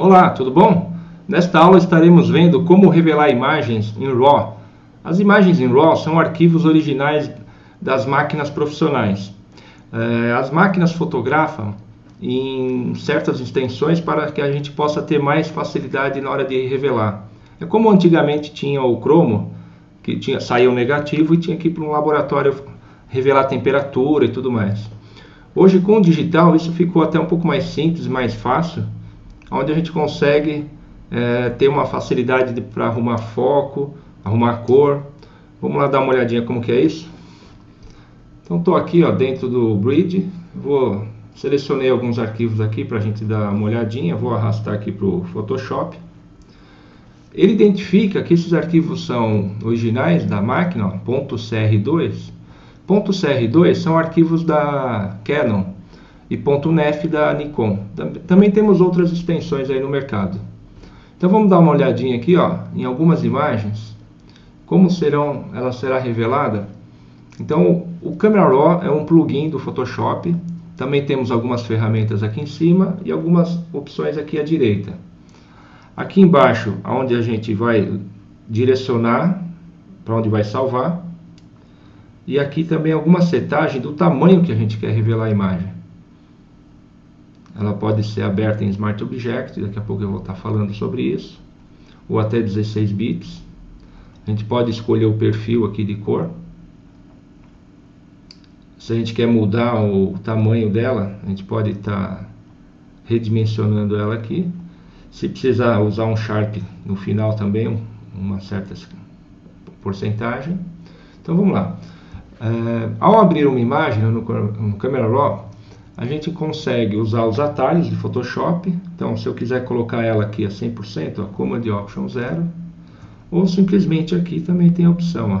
Olá, tudo bom? Nesta aula estaremos vendo como revelar imagens em RAW. As imagens em RAW são arquivos originais das máquinas profissionais. É, as máquinas fotografam em certas extensões para que a gente possa ter mais facilidade na hora de revelar. É como antigamente tinha o cromo, que tinha, saía o negativo e tinha que ir para um laboratório revelar temperatura e tudo mais. Hoje com o digital isso ficou até um pouco mais simples, mais fácil, onde a gente consegue é, ter uma facilidade para arrumar foco, arrumar cor. Vamos lá dar uma olhadinha como que é isso? Então estou aqui ó, dentro do Bridge, vou selecionei alguns arquivos aqui para a gente dar uma olhadinha, vou arrastar aqui para o Photoshop. Ele identifica que esses arquivos são originais da máquina, ó, .cr2. .cr2 são arquivos da Canon, e .nef da Nikon. Também temos outras extensões aí no mercado. Então vamos dar uma olhadinha aqui, ó, em algumas imagens, como serão, ela será revelada. Então o Camera Raw é um plugin do Photoshop. Também temos algumas ferramentas aqui em cima e algumas opções aqui à direita. Aqui embaixo, onde a gente vai direcionar para onde vai salvar. E aqui também alguma setagem do tamanho que a gente quer revelar a imagem. Ela pode ser aberta em Smart Object, daqui a pouco eu vou estar falando sobre isso, ou até 16 bits. A gente pode escolher o perfil aqui de cor. Se a gente quer mudar o tamanho dela, a gente pode estar redimensionando ela aqui. Se precisar usar um Sharp no final também, uma certa porcentagem. Então vamos lá. É, ao abrir uma imagem no, no Camera Raw, a gente consegue usar os atalhos de Photoshop. Então, se eu quiser colocar ela aqui a 100%, ó, Command Option 0, ou simplesmente aqui também tem a opção, ó,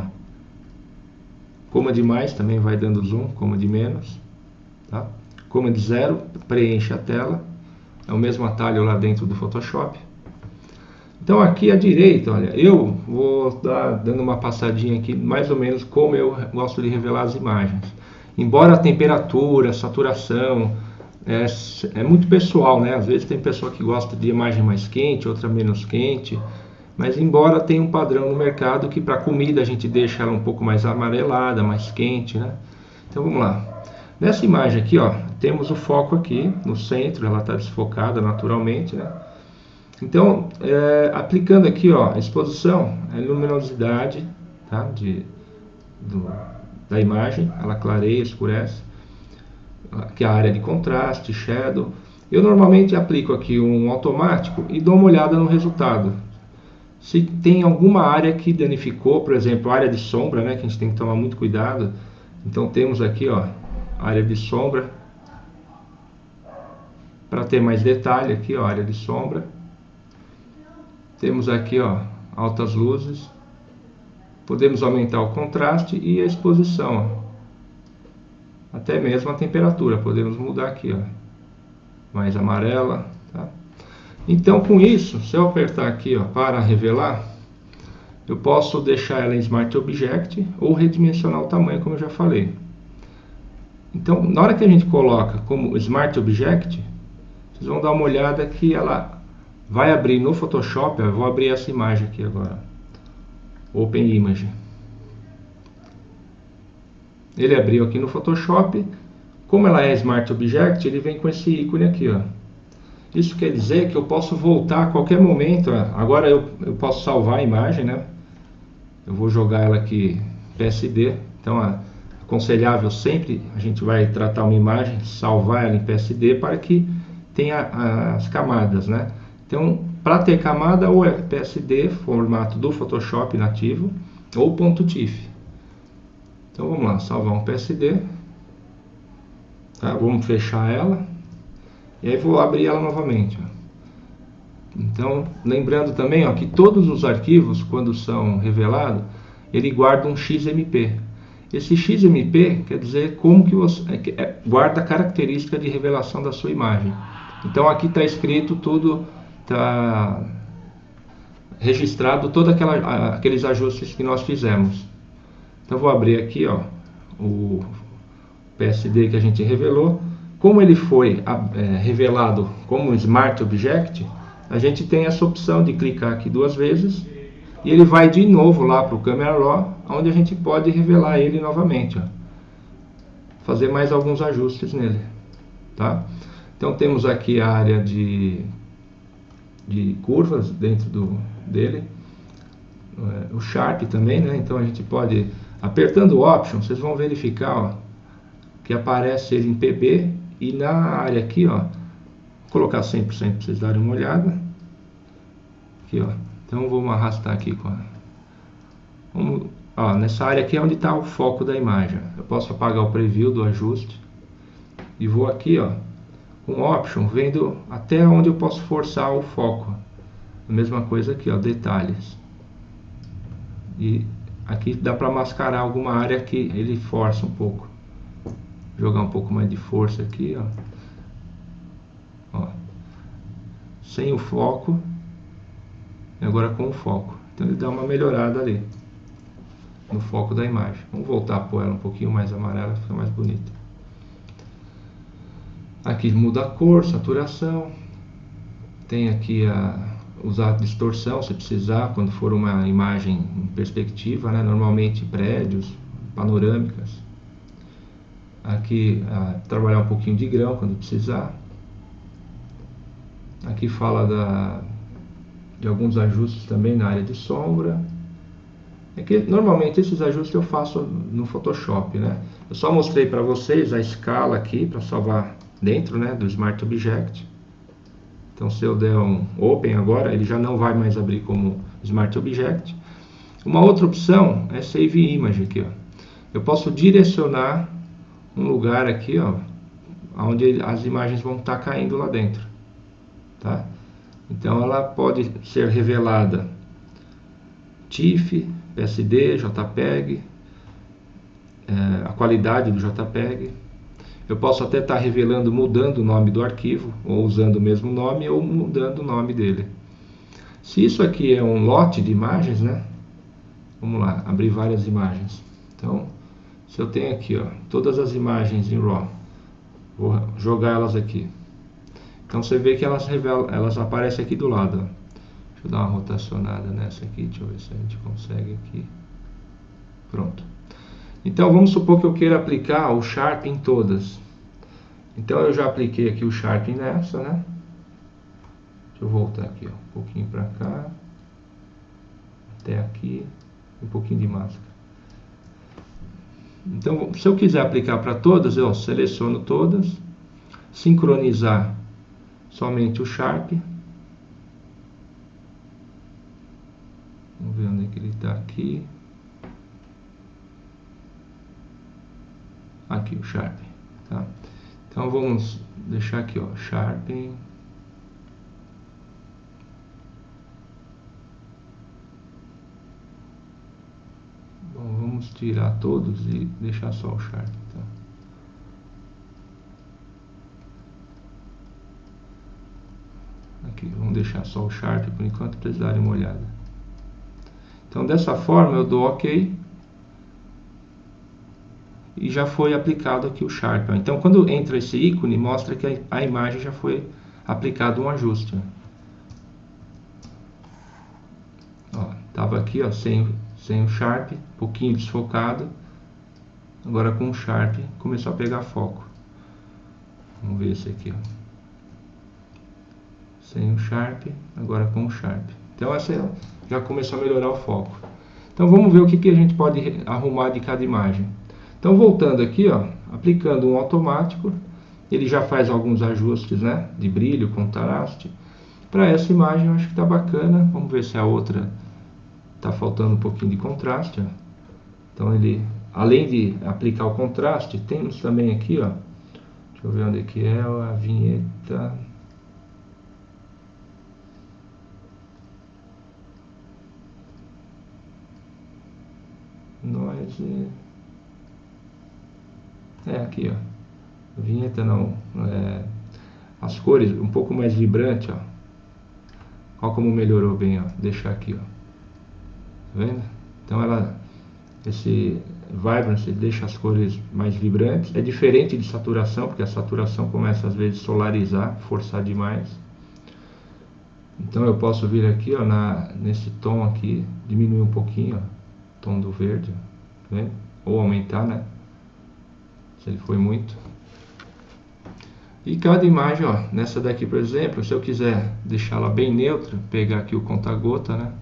Command mais também vai dando zoom, Command menos, tá? Command 0 preenche a tela, é o mesmo atalho lá dentro do Photoshop. Então aqui à direita, olha, eu vou dar dando uma passadinha aqui, mais ou menos como eu gosto de revelar as imagens. Embora a temperatura, a saturação, é, é muito pessoal, né? Às vezes tem pessoa que gosta de imagem mais quente, outra menos quente. Mas embora tenha um padrão no mercado que para comida a gente deixa ela um pouco mais amarelada, mais quente, né? Então vamos lá. Nessa imagem aqui, ó, temos o foco aqui no centro, ela está desfocada naturalmente, né? Então, é, aplicando aqui, ó, exposição, a luminosidade, tá? De, do, da imagem, ela clareia, escurece, que é a área de contraste, shadow. Eu normalmente aplico aqui um automático e dou uma olhada no resultado. Se tem alguma área que danificou, por exemplo, área de sombra, né, que a gente tem que tomar muito cuidado. Então temos aqui, ó, área de sombra. Para ter mais detalhe aqui, ó, área de sombra. Temos aqui, ó, altas luzes. Podemos aumentar o contraste e a exposição. Ó. Até mesmo a temperatura. Podemos mudar aqui. Ó. Mais amarela. Tá? Então, com isso, se eu apertar aqui ó, para revelar, eu posso deixar ela em Smart Object ou redimensionar o tamanho, como eu já falei. Então, na hora que a gente coloca como Smart Object, vocês vão dar uma olhada que ela vai abrir no Photoshop. Eu vou abrir essa imagem aqui agora. Open Image. Ele abriu aqui no Photoshop. Como ela é Smart Object, ele vem com esse ícone aqui. Ó. Isso quer dizer que eu posso voltar a qualquer momento. Ó. Agora eu, eu posso salvar a imagem. Né? Eu vou jogar ela aqui PSD. Então, aconselhável sempre a gente vai tratar uma imagem, salvar ela em PSD para que tenha as camadas. Né? Então, para ter camada, ou é PSD, formato do Photoshop nativo, ou .tif. Então vamos lá, salvar um PSD. Tá? Vamos fechar ela. E aí vou abrir ela novamente. Ó. Então, lembrando também ó, que todos os arquivos, quando são revelados, ele guarda um XMP. Esse XMP quer dizer como que você é, é, guarda a característica de revelação da sua imagem. Então aqui está escrito tudo está registrado todos aqueles ajustes que nós fizemos. Então vou abrir aqui ó, o PSD que a gente revelou. Como ele foi é, revelado como Smart Object, a gente tem essa opção de clicar aqui duas vezes e ele vai de novo lá para o Camera Raw, onde a gente pode revelar ele novamente. Ó. Fazer mais alguns ajustes nele. Tá? Então temos aqui a área de, de curvas dentro do, dele. É, o Sharp também, né? Então a gente pode, apertando o Option, vocês vão verificar ó, que aparece ele em PB e na área aqui, ó, vou colocar 100% para vocês darem uma olhada. Aqui, ó. Então vamos arrastar aqui com a... Vamos, ó, nessa área aqui é onde está o foco da imagem. Eu posso apagar o preview do ajuste e vou aqui, ó, com Option, vendo até onde eu posso forçar o foco. A mesma coisa aqui, ó, detalhes. E aqui dá para mascarar alguma área que ele força um pouco. Jogar um pouco mais de força aqui, ó. ó. Sem o foco. E agora com o foco. Então ele dá uma melhorada ali. No foco da imagem. Vamos voltar a pôr ela um pouquinho mais amarela, fica mais bonita. Aqui muda a cor, saturação. Tem aqui a usar distorção se precisar, quando for uma imagem em perspectiva, né? normalmente prédios, panorâmicas. Aqui trabalhar um pouquinho de grão quando precisar. Aqui fala da, de alguns ajustes também na área de sombra. É que normalmente esses ajustes eu faço no Photoshop, né? Eu só mostrei para vocês a escala aqui para salvar dentro né, do Smart Object. Então se eu der um Open agora, ele já não vai mais abrir como Smart Object. Uma outra opção é Save Image aqui. Ó. Eu posso direcionar um lugar aqui, ó, onde as imagens vão estar tá caindo lá dentro. Tá? Então ela pode ser revelada TIFF, PSD, JPEG, é, a qualidade do JPEG, eu posso até estar tá revelando, mudando o nome do arquivo, ou usando o mesmo nome, ou mudando o nome dele. Se isso aqui é um lote de imagens, né? Vamos lá, abrir várias imagens. Então, se eu tenho aqui, ó, todas as imagens em RAW, vou jogar elas aqui. Então você vê que elas revelam, elas aparecem aqui do lado. Ó. Deixa eu dar uma rotacionada nessa aqui, deixa eu ver se a gente consegue aqui. Pronto. Então vamos supor que eu queira aplicar o Sharp em todas. Então eu já apliquei aqui o Sharp nessa, né? Deixa eu voltar aqui, ó, um pouquinho para cá. Até aqui, um pouquinho de máscara. Então, se eu quiser aplicar para todas, eu seleciono todas, sincronizar somente o Sharp. Vamos ver onde é que ele está aqui. Aqui o Sharp, tá? Então vamos deixar aqui, ó, Sharp. Bom, vamos tirar todos e deixar só o Sharp, tá? Aqui, vamos deixar só o Sharp por enquanto para darem uma olhada. Então dessa forma eu dou OK e já foi aplicado aqui o Sharp. Então, quando entra esse ícone, mostra que a imagem já foi aplicado um ajuste. Estava aqui ó, sem, sem o Sharp, um pouquinho desfocado. Agora com o Sharp começou a pegar foco. Vamos ver esse aqui. Ó. Sem o Sharp, agora com o Sharp. Então essa já começou a melhorar o foco. Então vamos ver o que, que a gente pode arrumar de cada imagem. Então, voltando aqui, ó, aplicando um automático, ele já faz alguns ajustes né, de brilho, contraste. Para essa imagem eu acho que está bacana. Vamos ver se a outra está faltando um pouquinho de contraste. Ó. Então ele, além de aplicar o contraste, temos também aqui, ó, deixa eu ver onde é que é a vinheta. Noise. É aqui, ó. Vinheta não. É, as cores um pouco mais vibrante, ó. Olha como melhorou bem, ó. Deixar aqui, ó. Tá vendo? Então ela esse vibrance deixa as cores mais vibrantes. É diferente de saturação, porque a saturação começa às vezes a solarizar, forçar demais. Então eu posso vir aqui ó, na, nesse tom aqui, diminuir um pouquinho, ó, tom do verde, né? ou aumentar, né? Se ele foi muito. E cada imagem, ó, nessa daqui, por exemplo, se eu quiser deixá-la bem neutra, pegar aqui o conta-gota, né?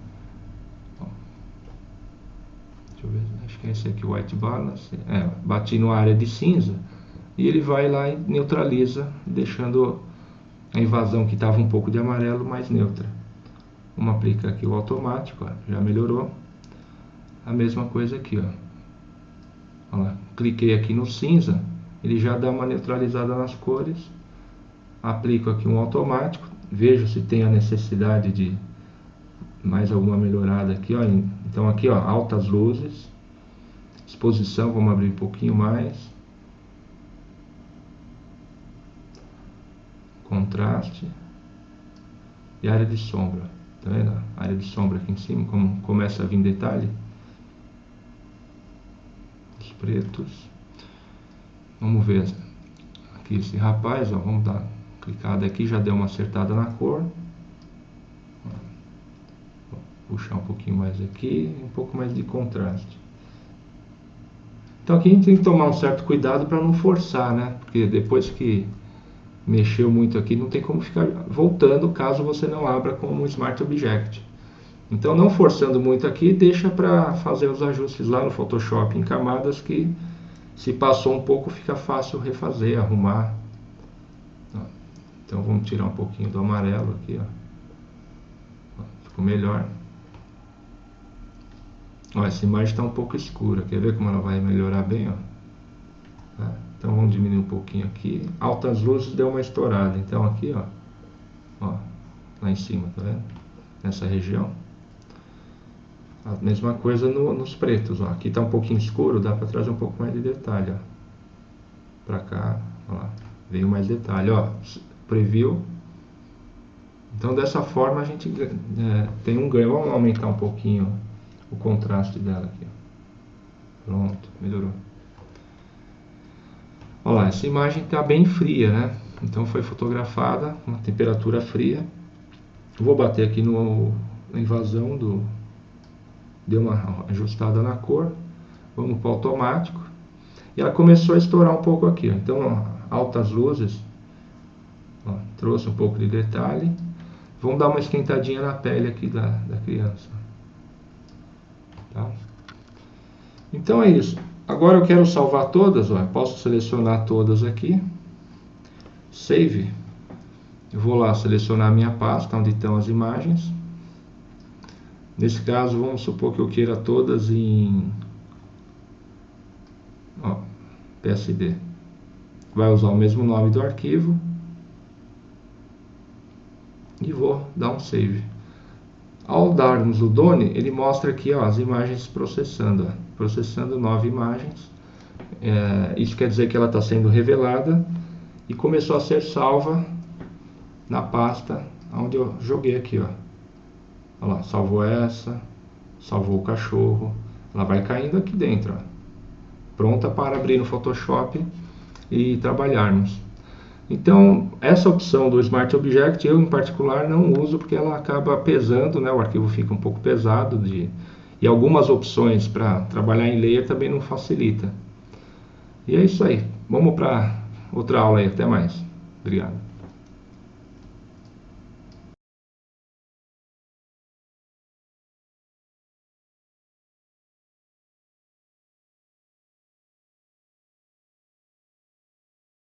Deixa eu ver, acho que é esse aqui, White Balance. É, bati na área de cinza e ele vai lá e neutraliza, deixando a invasão que estava um pouco de amarelo mais neutra. Vamos aplicar aqui o automático, ó, já melhorou. A mesma coisa aqui, ó. ó lá, cliquei aqui no cinza, ele já dá uma neutralizada nas cores. Aplico aqui um automático, vejo se tem a necessidade de mais alguma melhorada aqui, ó. Então aqui, ó, altas luzes, exposição, vamos abrir um pouquinho mais. Contraste e área de sombra. Tá vendo? A área de sombra aqui em cima, como começa a vir detalhe. Os pretos. Vamos ver aqui esse rapaz, ó, vamos dar clicada aqui, já deu uma acertada na cor puxar um pouquinho mais aqui, um pouco mais de contraste. Então aqui a gente tem que tomar um certo cuidado para não forçar, né? Porque depois que mexeu muito aqui, não tem como ficar voltando caso você não abra com um Smart Object. Então não forçando muito aqui, deixa para fazer os ajustes lá no Photoshop em camadas que se passou um pouco fica fácil refazer, arrumar. Então vamos tirar um pouquinho do amarelo aqui, ó. Ficou melhor. Ó, essa imagem está um pouco escura. Quer ver como ela vai melhorar bem? Ó? Tá? Então vamos diminuir um pouquinho aqui. Altas luzes deu uma estourada. Então aqui, ó, ó lá em cima, tá vendo? Nessa região. A mesma coisa no, nos pretos. Ó. Aqui está um pouquinho escuro, dá para trazer um pouco mais de detalhe. Para cá, ó lá, veio mais detalhe. Ó, preview. Então dessa forma a gente é, tem um ganho. Vamos aumentar um pouquinho o contraste dela aqui. Pronto, melhorou. Olha lá, essa imagem está bem fria, né? Então foi fotografada uma temperatura fria. Vou bater aqui no, na invasão do... Deu uma ajustada na cor. Vamos para o automático. E ela começou a estourar um pouco aqui. Ó. Então, ó, altas luzes. Ó, trouxe um pouco de detalhe. Vamos dar uma esquentadinha na pele aqui da, da criança. Tá? Então é isso. Agora eu quero salvar todas, ó. posso selecionar todas aqui. Save. Eu vou lá selecionar minha pasta onde estão as imagens. Nesse caso, vamos supor que eu queira todas em ó, PSD. Vai usar o mesmo nome do arquivo. E vou dar um save. Ao darmos o Done, ele mostra aqui ó, as imagens processando. Ó, processando nove imagens. É, isso quer dizer que ela está sendo revelada e começou a ser salva na pasta onde eu joguei aqui. Ó. Olha lá, salvou essa, salvou o cachorro. Ela vai caindo aqui dentro. Ó. Pronta para abrir no Photoshop e trabalharmos. Então, essa opção do Smart Object eu em particular não uso porque ela acaba pesando, né? o arquivo fica um pouco pesado de... e algumas opções para trabalhar em layer também não facilita. E é isso aí. Vamos para outra aula aí. Até mais. Obrigado.